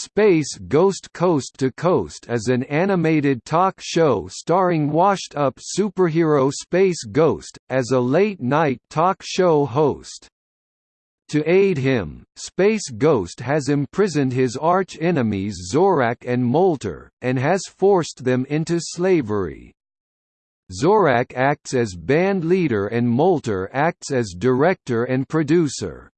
Space Ghost Coast to Coast is an animated talk show starring washed-up superhero Space Ghost, as a late-night talk show host. To aid him, Space Ghost has imprisoned his arch-enemies Zorak and Moltar, and has forced them into slavery. Zorak acts as band leader and Moltar acts as director and producer.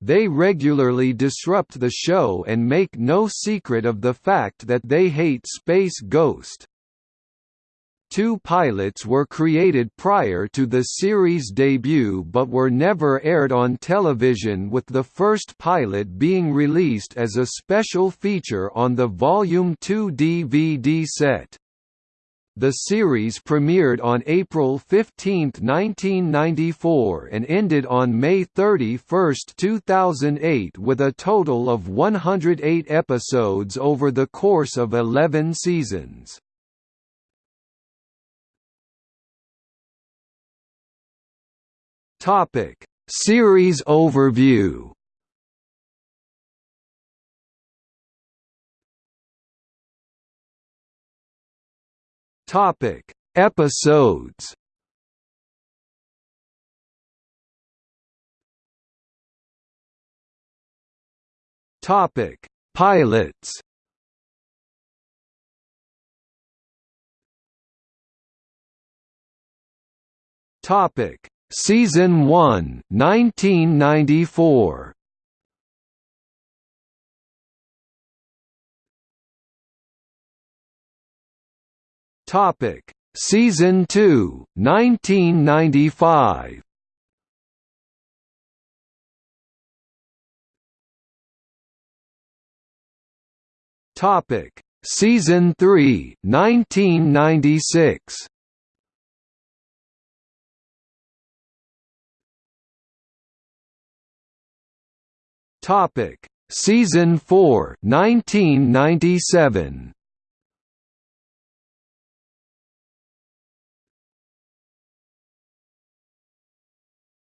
They regularly disrupt the show and make no secret of the fact that they hate Space Ghost. Two pilots were created prior to the series' debut but were never aired on television with the first pilot being released as a special feature on the Volume 2 DVD set. The series premiered on April 15, 1994 and ended on May 31, 2008 with a total of 108 episodes over the course of 11 seasons. Series overview Topic: Episodes. Topic: Pilots. Topic: Season 1, 1994. Topic: Season 2, 1995. Topic: Season 3, 1996. Topic: Season 4, 1997.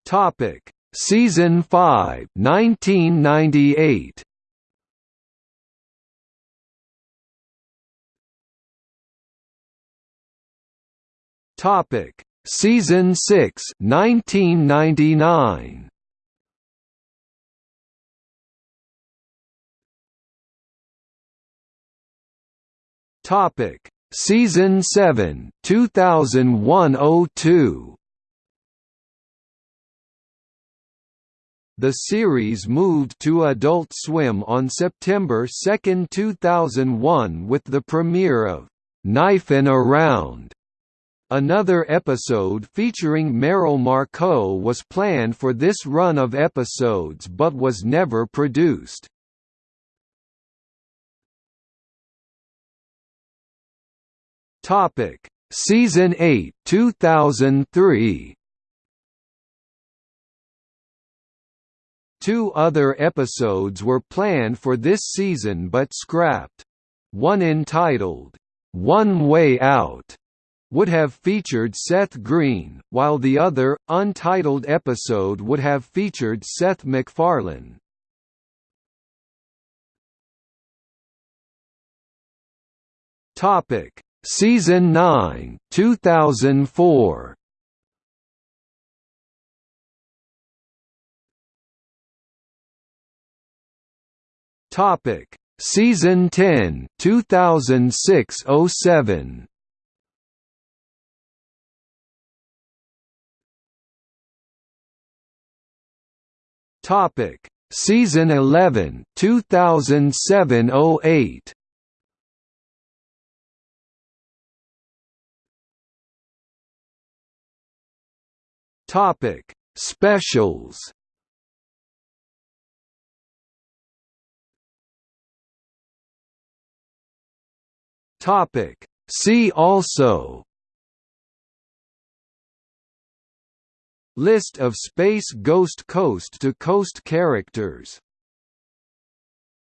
Topic: Season 5, 1998. Topic: Season 6, 1999. Topic: Season 7, 2001-02. The series moved to Adult Swim on September 2, 2001 with the premiere of Knife "'Knifin' Around". Another episode featuring Merrill Markoe was planned for this run of episodes but was never produced. Topic: Season 8 2003 Two other episodes were planned for this season but scrapped. One entitled, One Way Out, would have featured Seth Green, while the other, untitled episode would have featured Seth MacFarlane. Topic: Season 9, 2004. Topic: Season 10, 2006-07. Topic: Season 11, 2007-08. Topic: Specials. Topic. See also List of Space Ghost Coast to Coast characters